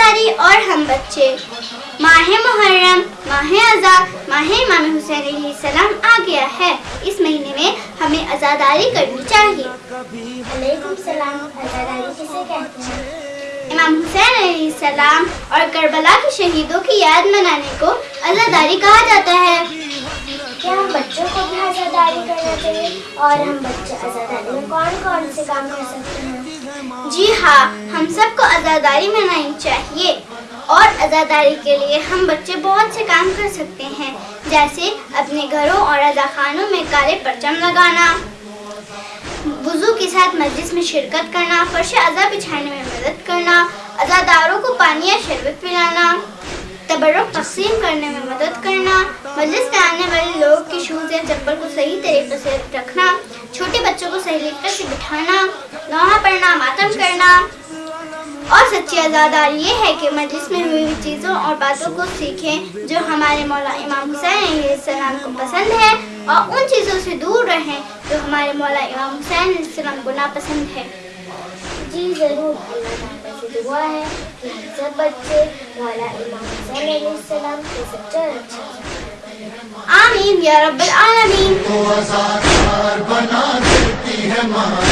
عزاداری اور ہم بچے۔ ماہ محرم، ماہ ازا ماہ امام حسین علیہ السلام آ گیا ہے۔ اس مہینے میں ہمیں عزاداری کرنی چاہیے۔ علیکم السلام عزاداری کسے کہتے ہیں؟ امام حسین علیہ السلام اور کربلا کے شہیدوں کی یاد منانے کو عزاداری کہا جاتا ہے۔ کیا ہم بچوں کو بھی عزاداری کرنا چاہیے؟ اور ہم بچے عزاداری میں کون کون سے کام کر سکتے ہیں؟ جی ہاں ہم سب کو عزاداری منانی چاہیے۔ اور عزاداری کے لیے ہم بچے بہت سے کام کر سکتے ہیں، جیسے اپنے گھروں اور خانوں میں کالے پرچم لگانا، وضو کے ساتھ مجلس میں شرکت کرنا، فرش اعضا بچھانے میں مدد کرنا عزاداروں کو پانی یا شربت پلانا، تبرک تقسیم کرنے میں مدد کرنا مجلس میں آنے والے لوگ کی شوز یا چپل کو صحیح طریقے سے رکھنا، چھوٹے بچوں کو صحیح طریقے سے بٹھانا نوحہ پڑھنا، ماتم کرنا۔ اور سچی عزاداری یہ ہے کہ مجلس میں ہوئی ہوئی چیزوں اور باتوں کو سیکھیں جو ہمارے مولا امام حسین علیہ السلام کو پسند ہے اور ان چیزوں سے دور رہیں جو ہمارے مولا امام حسین علیہ السلام کو ناپسند ہے جی ضرور۔ دعا ہے کہ سب بچے مولا امام حسین علیہ السلام کے سچا اچھا آمین یا رب العالمین۔ تو ازادار بنا دیتی ہے ماں